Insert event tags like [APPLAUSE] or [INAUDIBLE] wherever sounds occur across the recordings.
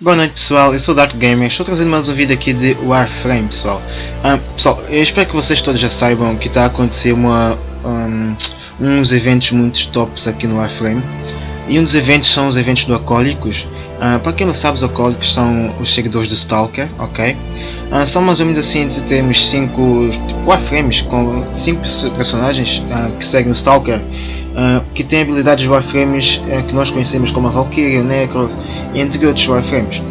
Boa noite pessoal, eu sou Dark Gamer, estou trazendo mais um vídeo aqui de Warframe pessoal. Um, pessoal, eu espero que vocês todos já saibam que está a acontecer uma, um, uns eventos muito tops aqui no Warframe. E um dos eventos são os eventos do Acólicos. Uh, para quem não sabe, os Acólicos são os seguidores do Stalker, ok? Uh, são mais ou menos assim, temos 5 tipo, com 5 personagens uh, que seguem o Stalker que tem habilidades Warframes que nós conhecemos como a Valkyrie, o Necros, entre outros Warframes.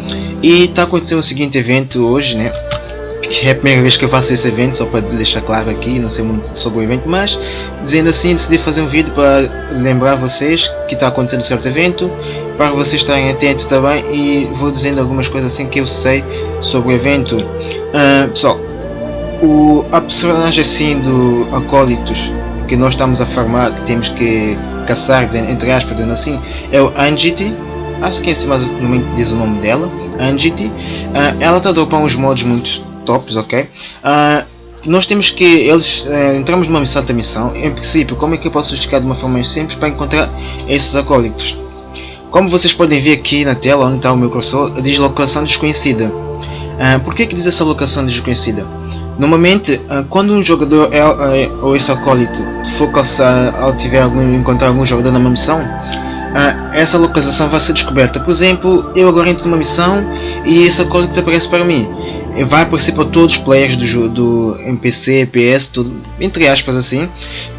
E está acontecendo o seguinte evento hoje, né? É a primeira vez que eu faço esse evento, só para deixar claro aqui, não sei muito sobre o evento, mas dizendo assim, decidi fazer um vídeo para lembrar vocês que está acontecendo certo evento, para vocês estarem atentos também e vou dizendo algumas coisas assim que eu sei sobre o evento. Uh, pessoal, o, a personagem assim do Acólitos que nós estamos a farmar, que temos que caçar, dizendo, entre aspas, dizendo assim, é o Angiti. Acho que é assim mais ou menos diz o nome dela, Angiti. Uh, ela está a dropar uns modos muito tops, ok? Uh, nós temos que, eles, uh, entramos numa missão da missão, em princípio, como é que eu posso justificar de uma forma mais simples para encontrar esses acólitos? Como vocês podem ver aqui na tela, onde está o meu cursor, diz locação desconhecida. Uh, por que que diz essa locação desconhecida? Normalmente, ah, quando um jogador é, é, ou esse acólito for caçar ou tiver algum, encontrar algum jogador numa missão, ah, essa localização vai ser descoberta. Por exemplo, eu agora entro numa missão e esse acólito aparece para mim. Vai aparecer para todos os players do, do NPC, PS, tudo, entre aspas assim,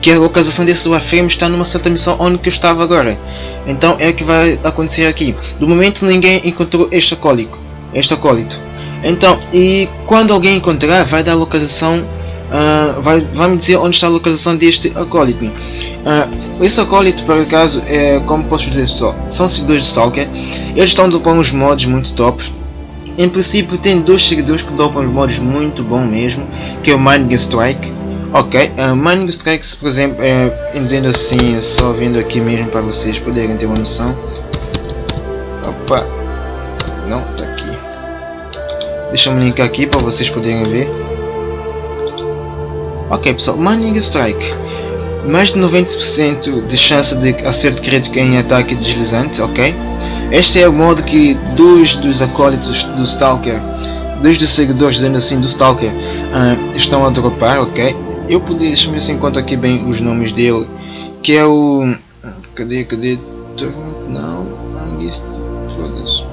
que a localização desse Warframe está numa certa missão onde que eu estava agora. Então é o que vai acontecer aqui. Do momento ninguém encontrou este acólito. Este acólito. Então, e quando alguém encontrar, vai dar a localização, uh, vai, vai me dizer onde está a localização deste acólito. Uh, esse acólito, por acaso, é, como posso dizer pessoal, são seguidores de Stalker, eles estão dropando uns mods muito top. Em princípio tem dois seguidores que dropam os mods muito bom mesmo, que é o Mining Strike. Ok, uh, Mining Strikes, por exemplo, é, dizendo assim, só vindo aqui mesmo para vocês poderem ter uma noção. Opa, não, tá Deixa eu linkar aqui para vocês poderem ver. Ok pessoal, Mining Strike. Mais de 90% de chance de acerto crítico em ataque deslizante, ok? Este é o modo que dois dos acólitos do Stalker, dois dos seguidores dizendo assim do Stalker, uh, estão a dropar, ok? Eu podia, deixa-me ver se encontro aqui bem os nomes dele, que é o... Cadê, cadê? Não, Angist, foda-se.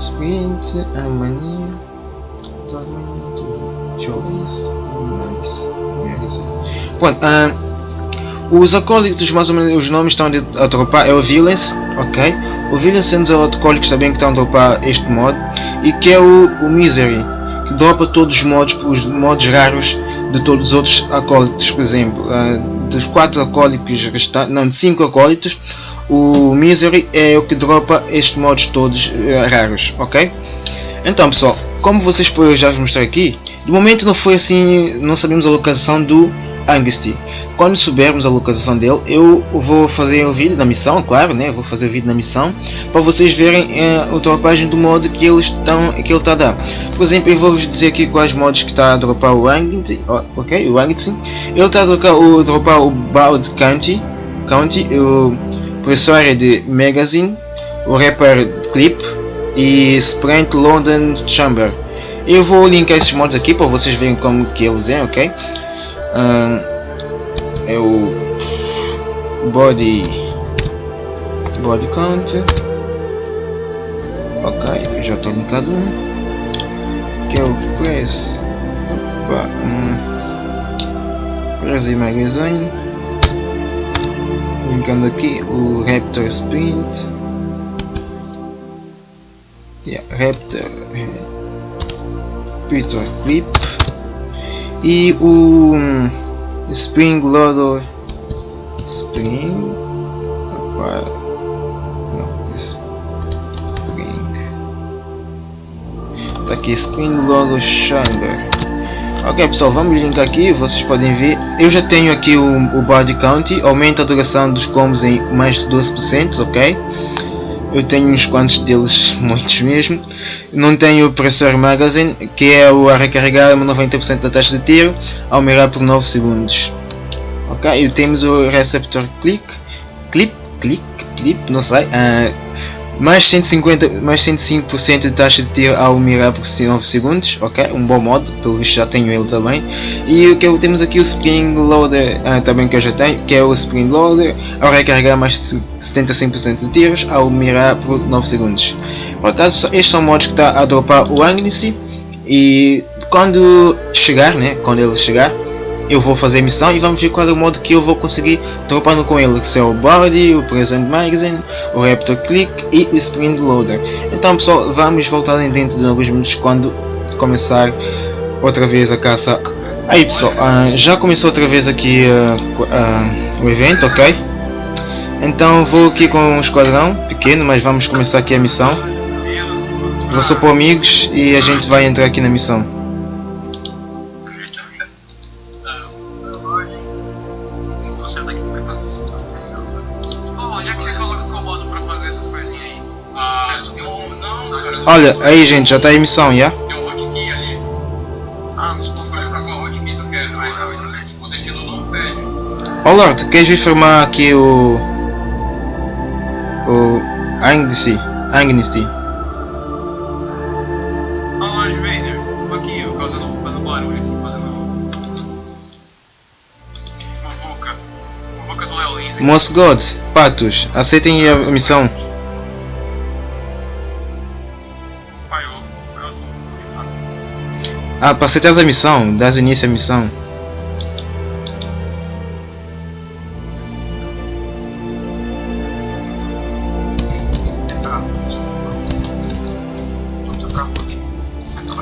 Sprint, Mania, Choice, Pronto, uh, os acólitos, mais ou menos, os nomes estão a dropar, é o Villains, ok? O Villains sendo os acólitos também que estão a dropar este modo, e que é o, o Misery, que dropa todos os modos, os modos raros de todos os outros acólitos, por exemplo, uh, dos quatro acólitos restantes, não, de cinco acólitos, o Misery é o que dropa estes modos todos uh, raros, ok? Então pessoal, como vocês já vos mostrei aqui, de momento não foi assim, não sabemos a localização do Angusty. Quando soubermos a localização dele, eu vou fazer o vídeo da missão, claro, né? Vou fazer o vídeo da missão para vocês verem uh, a dropagem do modo que eles estão, que ele está a dar. Por exemplo, eu vou dizer aqui quais modos que está a dropar o Angusty, ok? O Angusty. Ele está a dropar o, dropar o Bald County, County, o professora de Magazine, o rapper Clip e Sprint London Chamber. Eu vou linkar esses mods aqui para vocês verem como que eles é, ok? Uh, é o Body Body Count. Ok, já estou linkado um que é o Press Opa, um, Press Magazine. Linkando aqui o Raptor Sprint. Yeah, Raptor Peter Clip e o Spring Loader Spring opa, Spring tá aqui Spring Loader Chamber Ok pessoal, vamos linkar aqui, vocês podem ver. Eu já tenho aqui o, o body count, aumenta a duração dos combos em mais de 12%, ok? Eu tenho uns quantos deles, [LAUGHS] muitos mesmo. Não tenho o Pressor Magazine, que é o a recarregar 90% da taxa de tiro, ao mirar por 9 segundos. Ok? E temos o receptor click, clip, click, clip, não sei, uh, mais 150, mais 105% de taxa de tiro ao mirar por 9 segundos, ok? Um bom modo, pelo visto já tenho ele também. E o que temos aqui o Spring Loader, uh, também que eu já tenho, que é o Spring Loader, ao recarregar mais 75% de tiros ao mirar por 9 segundos. Por acaso, estes são modos que está a dropar o Agnesty e quando chegar, né, quando ele chegar, eu vou fazer a missão e vamos ver qual é o modo que eu vou conseguir dropando com ele, que é o Body, o Present Magazine, o Raptor Click e o Spring Loader. Então pessoal, vamos voltar dentro de alguns minutos quando começar outra vez a caça. Aí pessoal, uh, já começou outra vez aqui uh, uh, o evento, ok? Então vou aqui com um esquadrão pequeno, mas vamos começar aqui a missão. Vou supor amigos e a gente vai entrar aqui na missão. Olha, aí gente, já está em missão, já? Um. Ah, tipo, pede. Ó Lord, queres vir formar aqui o... O... Agnesty. Agnesty. Moss God, patos, aceitem a missão. Ah, para aceitar a missão, dás início à missão.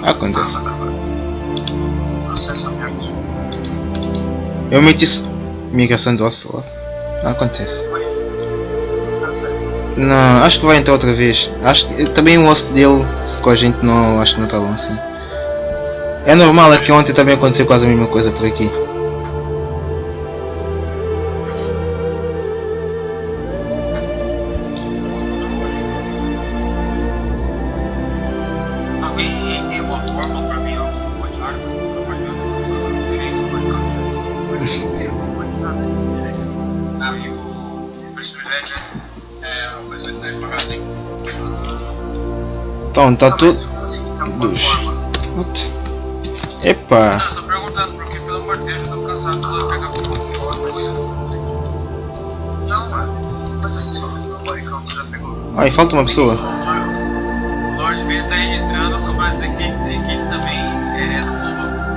Acontece. Eu meti migração do hostel Acontece. Não, acho que vai entrar outra vez. Acho que também o host dele com a gente não acho que não está bom assim. É normal, é que ontem também aconteceu quase a mesma coisa por aqui. Então, tá tudo. Dos. Epa! Não, tô perguntando porque pelo amor de Deus eu tô cansado de pegar Não, mano. Quantas pessoas no barricão você já pegou? Ai, falta uma pessoa. O Lord V tá registrando pra dizer que, que ele também é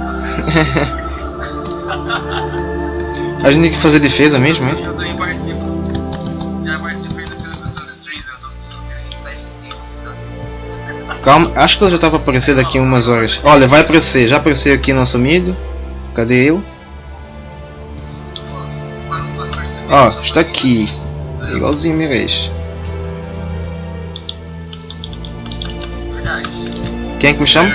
do [LAUGHS] [LAUGHS] A gente tem que fazer defesa mesmo, hein? Calma, acho que ele já estava aparecer daqui umas horas. Olha, vai aparecer, já apareceu aqui nosso amigo. Cadê ele? Ó, oh, está aqui. Igualzinho Mirage. Quem é que me chama?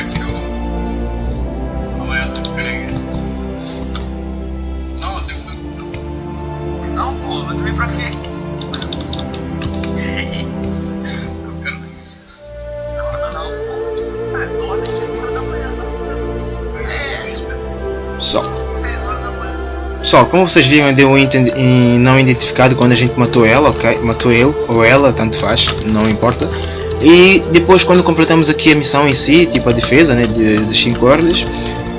Pessoal, como vocês viram, deu um não identificado quando a gente matou ela, ok? Matou ele ou ela, tanto faz, não importa. E depois, quando completamos aqui a missão em si, tipo a defesa né, de, de 5 hordas,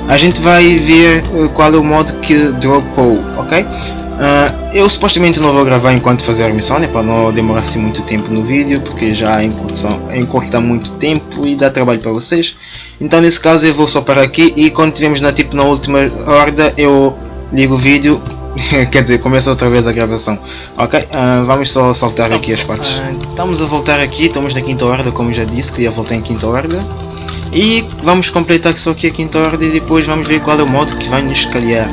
a gente vai ver eh, qual é o modo que dropou, ok? Uh, eu supostamente não vou gravar enquanto fazer a missão, né, para não demorar assim muito tempo no vídeo, porque já encurta muito tempo e dá trabalho para vocês. Então nesse caso eu vou só parar aqui e quando tivermos na, tipo, na última horda eu ligo o vídeo, [LAUGHS] quer dizer, começa outra vez a gravação. Ok, uh, vamos só saltar aqui as partes. Uh, estamos a voltar aqui, estamos na quinta ordem, como já disse, que ia voltar em quinta ordem. E vamos completar só aqui a quinta ordem e depois vamos ver qual é o modo que vai nos calhar.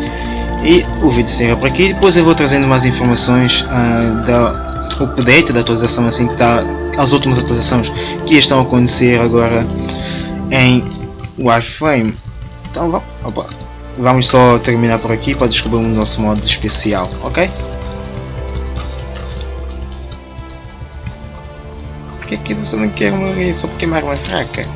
E o vídeo será por aqui, depois eu vou trazendo mais informações uh, da update, da atualização assim que está, as últimas atualizações que estão a acontecer agora em Warframe. Então vamos, opa vamos só terminar por aqui para descobrir o nosso modo especial, ok? Por que que você não quer morrer só porque é uma arma fraca?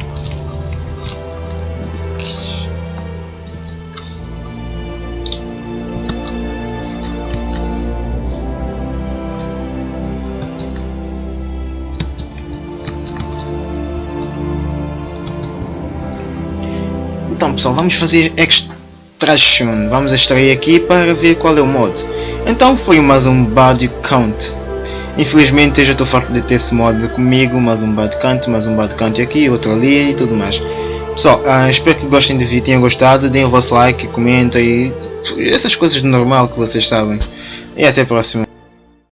Então pessoal, vamos fazer extra Vamos extrair aqui para ver qual é o modo. Então foi mais um body count. Infelizmente eu já estou farto de ter esse modo comigo, mais um body count, mais um body count aqui, outro ali e tudo mais. Pessoal, uh, espero que gostem do vídeo, tenham gostado, deem o vosso like, comentem e essas coisas de normal que vocês sabem. E até a próxima.